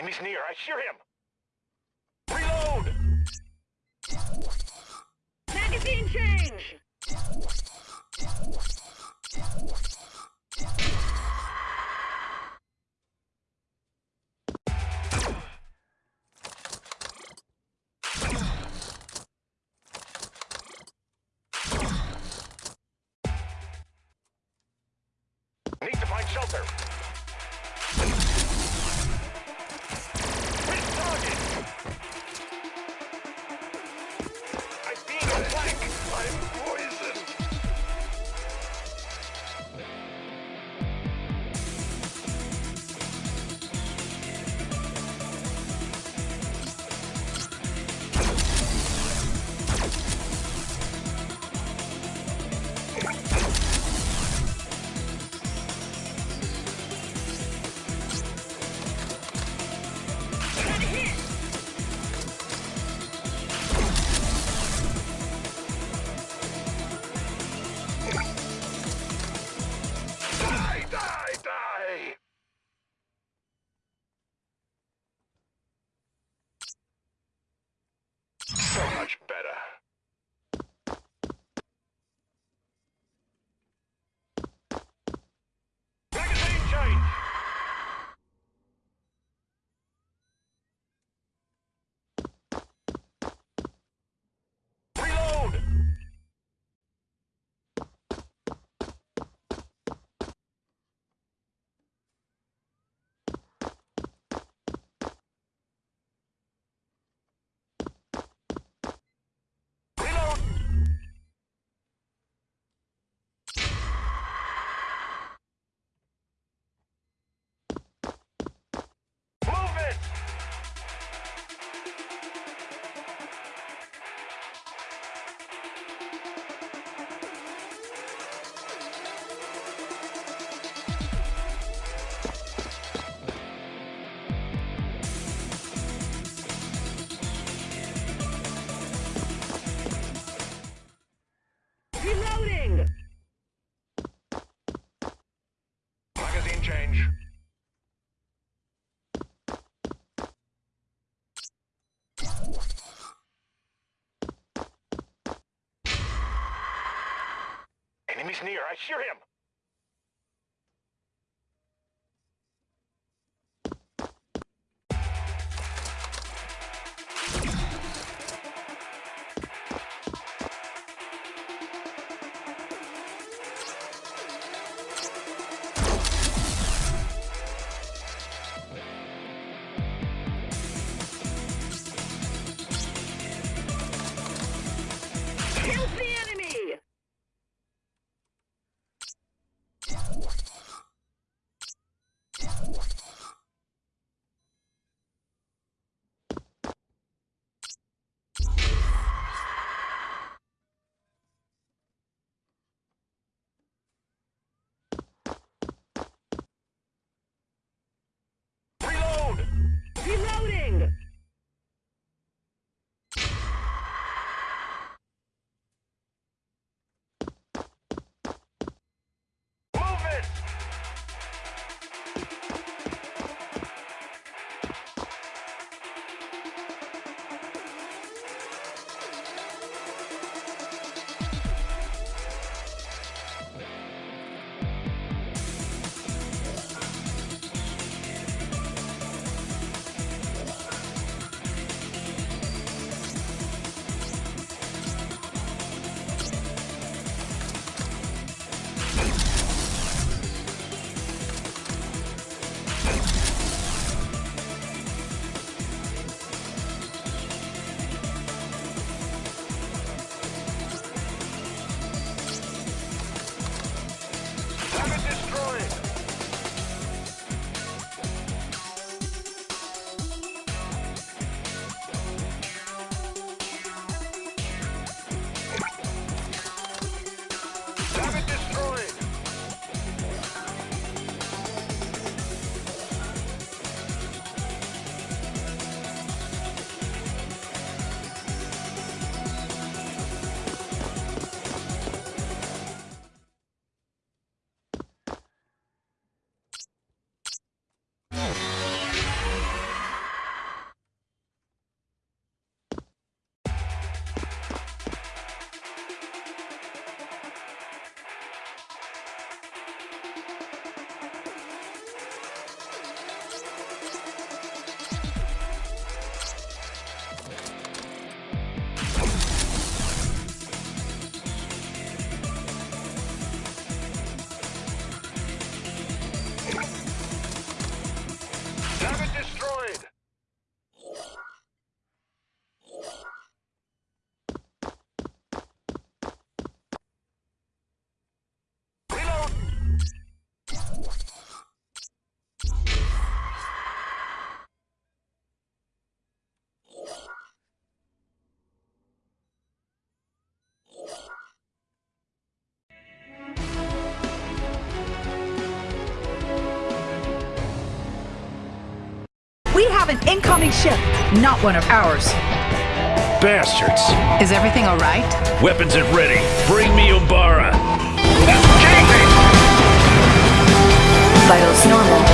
Enemy's near. I hear him. Reload! Magazine change! Need to find shelter. Better. Enemy's near. I hear him. Kill the Target Target destroyed. We have an incoming ship, not one of ours. Bastards. Is everything all right? Weapons at ready. Bring me Umbara. Vitals normal.